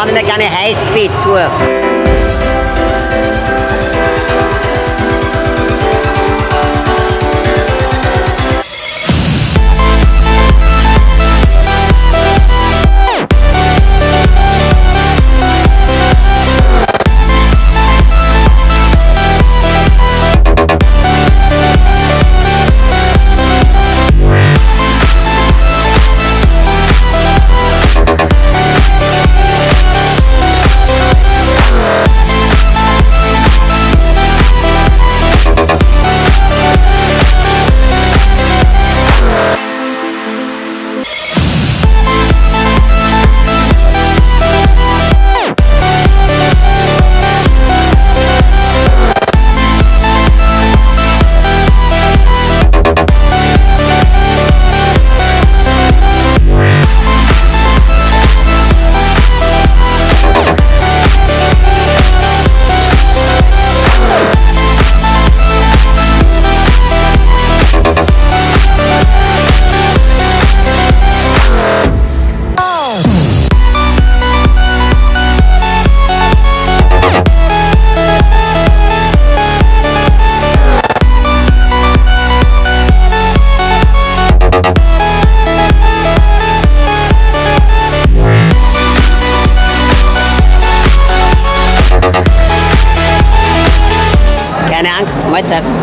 machen eine kleine Highspeed-Tour. WhatsApp.